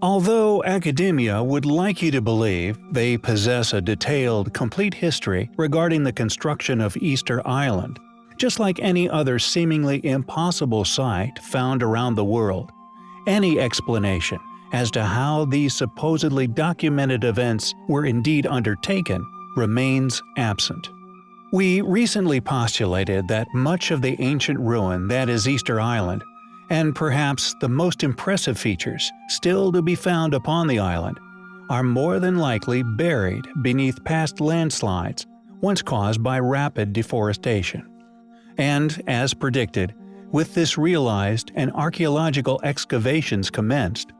Although academia would like you to believe they possess a detailed, complete history regarding the construction of Easter Island, just like any other seemingly impossible site found around the world, any explanation as to how these supposedly documented events were indeed undertaken remains absent. We recently postulated that much of the ancient ruin that is Easter Island and perhaps the most impressive features still to be found upon the island, are more than likely buried beneath past landslides once caused by rapid deforestation. And, as predicted, with this realized and archaeological excavations commenced,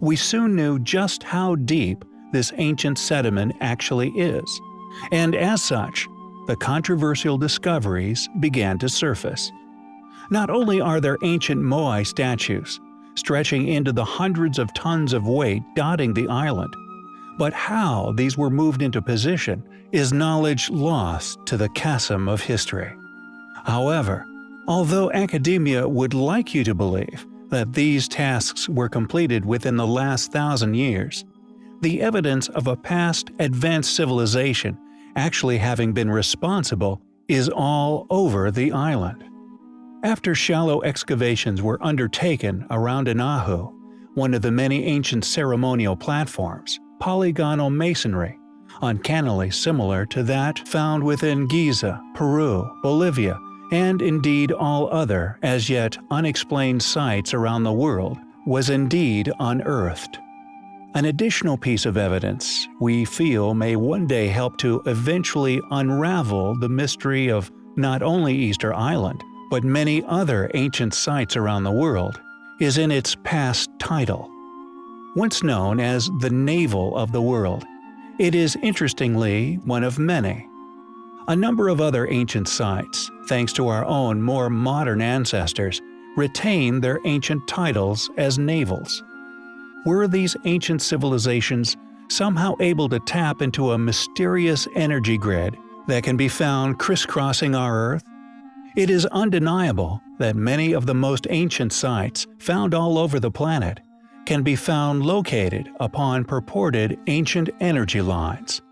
we soon knew just how deep this ancient sediment actually is, and as such, the controversial discoveries began to surface. Not only are there ancient Moai statues, stretching into the hundreds of tons of weight dotting the island, but how these were moved into position is knowledge lost to the chasm of history. However, although academia would like you to believe that these tasks were completed within the last thousand years, the evidence of a past advanced civilization actually having been responsible is all over the island. After shallow excavations were undertaken around Anahu, one of the many ancient ceremonial platforms, polygonal masonry, uncannily similar to that found within Giza, Peru, Bolivia, and indeed all other as yet unexplained sites around the world, was indeed unearthed. An additional piece of evidence we feel may one day help to eventually unravel the mystery of not only Easter Island, but many other ancient sites around the world, is in its past title. Once known as the Navel of the World, it is interestingly one of many. A number of other ancient sites, thanks to our own more modern ancestors, retain their ancient titles as navels. Were these ancient civilizations somehow able to tap into a mysterious energy grid that can be found crisscrossing our Earth it is undeniable that many of the most ancient sites found all over the planet can be found located upon purported ancient energy lines.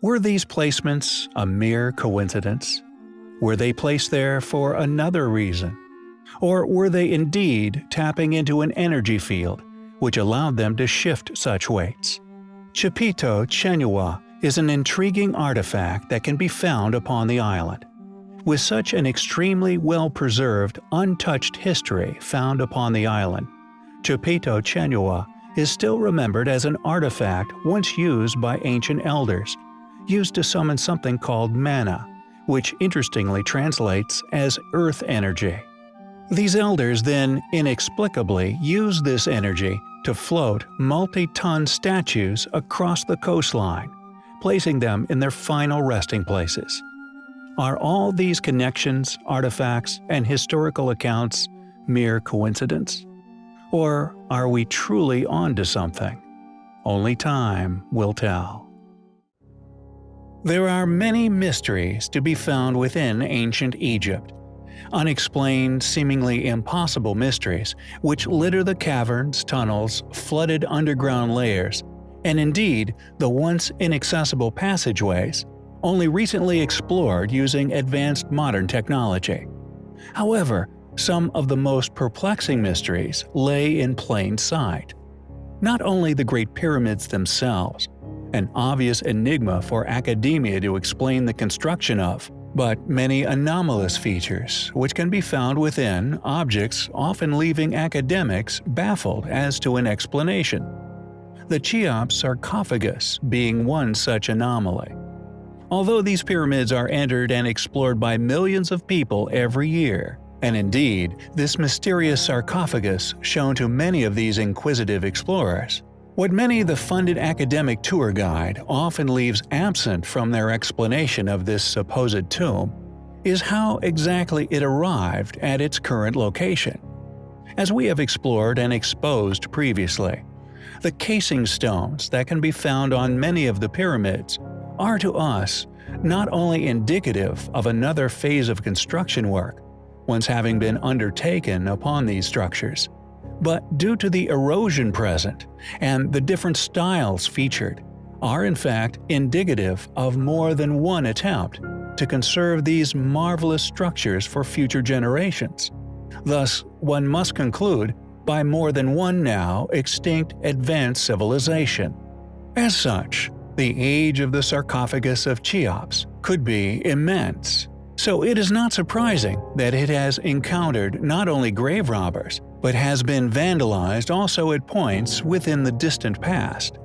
Were these placements a mere coincidence? Were they placed there for another reason? Or were they indeed tapping into an energy field which allowed them to shift such weights? Chipito Chenua is an intriguing artifact that can be found upon the island. With such an extremely well-preserved, untouched history found upon the island, Chipito Chenua is still remembered as an artifact once used by ancient elders, used to summon something called mana, which interestingly translates as earth energy. These elders then inexplicably used this energy to float multi-ton statues across the coastline, placing them in their final resting places. Are all these connections, artifacts, and historical accounts mere coincidence? Or are we truly onto something? Only time will tell. There are many mysteries to be found within ancient Egypt. Unexplained, seemingly impossible mysteries which litter the caverns, tunnels, flooded underground layers, and indeed the once inaccessible passageways only recently explored using advanced modern technology. However, some of the most perplexing mysteries lay in plain sight. Not only the Great Pyramids themselves, an obvious enigma for academia to explain the construction of, but many anomalous features which can be found within objects often leaving academics baffled as to an explanation. The Cheops sarcophagus being one such anomaly. Although these pyramids are entered and explored by millions of people every year, and indeed, this mysterious sarcophagus shown to many of these inquisitive explorers, what many the funded academic tour guide often leaves absent from their explanation of this supposed tomb is how exactly it arrived at its current location. As we have explored and exposed previously, the casing stones that can be found on many of the pyramids are to us not only indicative of another phase of construction work, once having been undertaken upon these structures, but due to the erosion present and the different styles featured, are in fact indicative of more than one attempt to conserve these marvelous structures for future generations. Thus, one must conclude by more than one now extinct advanced civilization. As such, the age of the sarcophagus of Cheops could be immense, so it is not surprising that it has encountered not only grave robbers, but has been vandalized also at points within the distant past.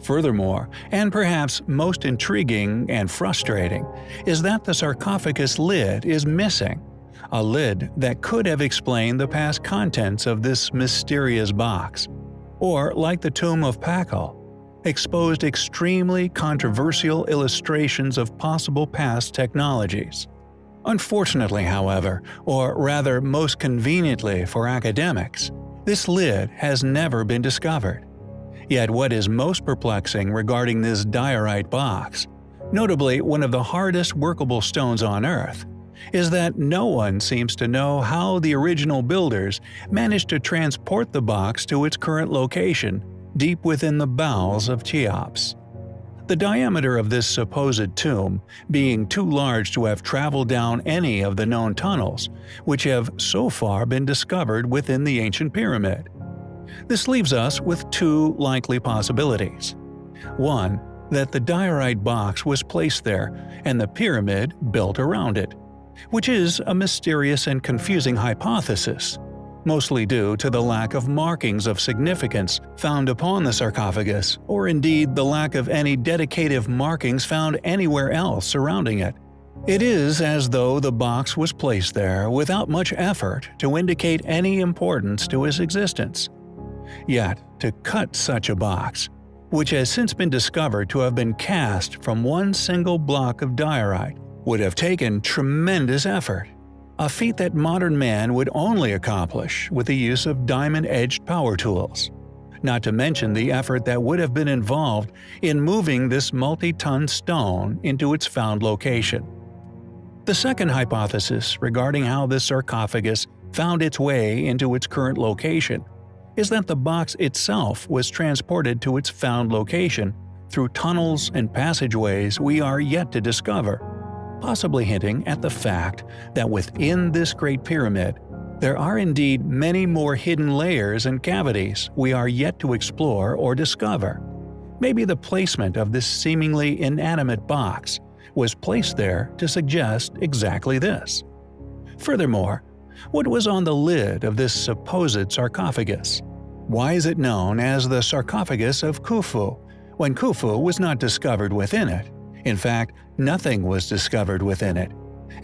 Furthermore, and perhaps most intriguing and frustrating, is that the sarcophagus lid is missing, a lid that could have explained the past contents of this mysterious box. Or, like the tomb of Pakal, exposed extremely controversial illustrations of possible past technologies. Unfortunately, however, or rather most conveniently for academics, this lid has never been discovered. Yet what is most perplexing regarding this diorite box, notably one of the hardest workable stones on Earth, is that no one seems to know how the original builders managed to transport the box to its current location, deep within the bowels of Cheops. The diameter of this supposed tomb being too large to have traveled down any of the known tunnels, which have so far been discovered within the ancient pyramid. This leaves us with two likely possibilities. One, that the diorite box was placed there and the pyramid built around it, which is a mysterious and confusing hypothesis, mostly due to the lack of markings of significance found upon the sarcophagus, or indeed the lack of any dedicative markings found anywhere else surrounding it. It is as though the box was placed there without much effort to indicate any importance to its existence. Yet, to cut such a box, which has since been discovered to have been cast from one single block of diorite, would have taken tremendous effort, a feat that modern man would only accomplish with the use of diamond-edged power tools. Not to mention the effort that would have been involved in moving this multi-ton stone into its found location. The second hypothesis regarding how this sarcophagus found its way into its current location is that the box itself was transported to its found location through tunnels and passageways we are yet to discover, possibly hinting at the fact that within this Great Pyramid, there are indeed many more hidden layers and cavities we are yet to explore or discover. Maybe the placement of this seemingly inanimate box was placed there to suggest exactly this. Furthermore, what was on the lid of this supposed sarcophagus? Why is it known as the sarcophagus of Khufu, when Khufu was not discovered within it? In fact, nothing was discovered within it.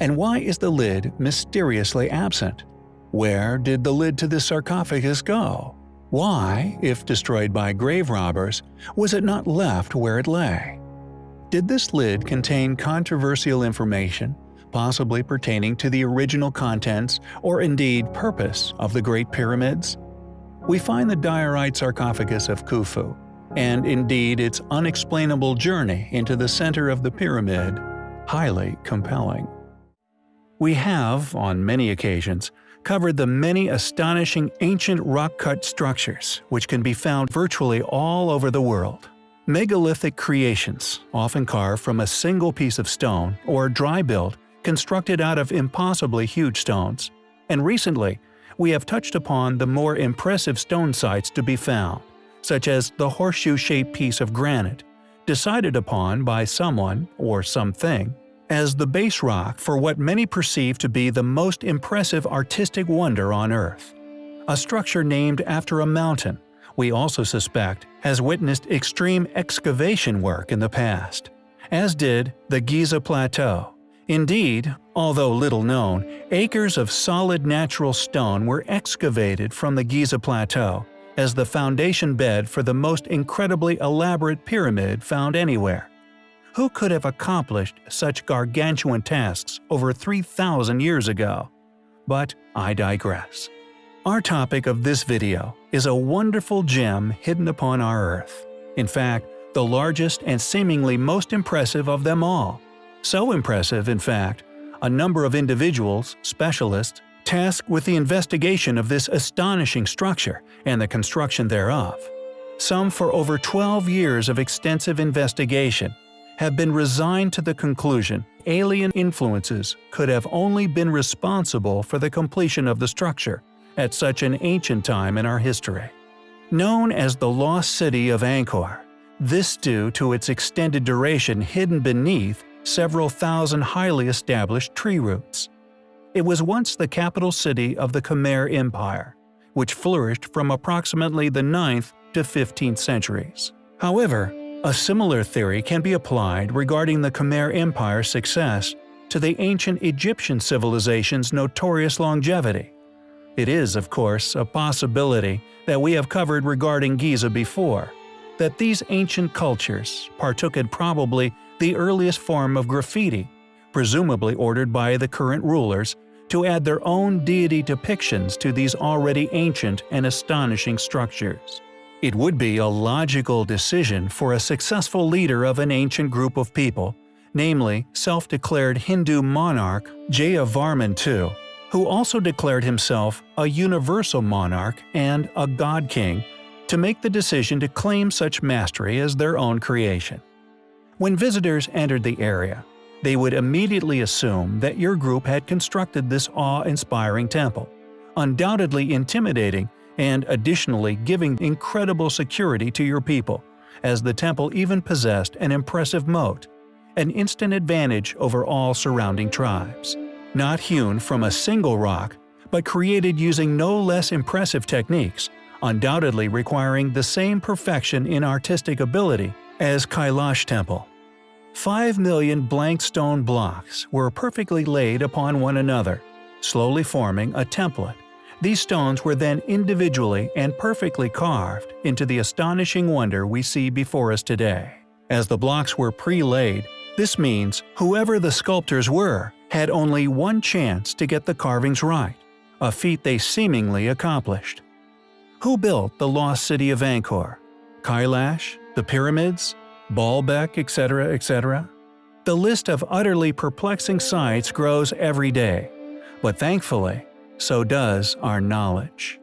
And why is the lid mysteriously absent? Where did the lid to the sarcophagus go? Why, if destroyed by grave robbers, was it not left where it lay? Did this lid contain controversial information possibly pertaining to the original contents or indeed purpose of the Great Pyramids? We find the diorite sarcophagus of Khufu, and indeed its unexplainable journey into the center of the pyramid, highly compelling. We have, on many occasions, covered the many astonishing ancient rock-cut structures which can be found virtually all over the world. Megalithic creations, often carved from a single piece of stone or dry build constructed out of impossibly huge stones. And recently, we have touched upon the more impressive stone sites to be found, such as the horseshoe-shaped piece of granite, decided upon by someone or something as the base rock for what many perceive to be the most impressive artistic wonder on Earth. A structure named after a mountain, we also suspect has witnessed extreme excavation work in the past, as did the Giza Plateau, Indeed, although little known, acres of solid natural stone were excavated from the Giza Plateau as the foundation bed for the most incredibly elaborate pyramid found anywhere. Who could have accomplished such gargantuan tasks over 3,000 years ago? But I digress. Our topic of this video is a wonderful gem hidden upon our Earth. In fact, the largest and seemingly most impressive of them all. So impressive, in fact, a number of individuals, specialists, tasked with the investigation of this astonishing structure and the construction thereof. Some for over 12 years of extensive investigation have been resigned to the conclusion alien influences could have only been responsible for the completion of the structure at such an ancient time in our history. Known as the Lost City of Angkor, this due to its extended duration hidden beneath several thousand highly established tree roots. It was once the capital city of the Khmer Empire, which flourished from approximately the 9th to 15th centuries. However, a similar theory can be applied regarding the Khmer Empire's success to the ancient Egyptian civilization's notorious longevity. It is, of course, a possibility that we have covered regarding Giza before, that these ancient cultures partook in probably the earliest form of graffiti, presumably ordered by the current rulers, to add their own deity depictions to these already ancient and astonishing structures. It would be a logical decision for a successful leader of an ancient group of people, namely self-declared Hindu monarch Jayavarman II, who also declared himself a universal monarch and a god king, to make the decision to claim such mastery as their own creation. When visitors entered the area, they would immediately assume that your group had constructed this awe-inspiring temple, undoubtedly intimidating and additionally giving incredible security to your people, as the temple even possessed an impressive moat, an instant advantage over all surrounding tribes. Not hewn from a single rock, but created using no less impressive techniques, undoubtedly requiring the same perfection in artistic ability as Kailash Temple. Five million blank stone blocks were perfectly laid upon one another, slowly forming a template these stones were then individually and perfectly carved into the astonishing wonder we see before us today. As the blocks were pre-laid, this means whoever the sculptors were had only one chance to get the carvings right, a feat they seemingly accomplished. Who built the lost city of Angkor? Kailash? The pyramids? Baalbek, etc., etc.? The list of utterly perplexing sites grows every day, but thankfully, so does our knowledge.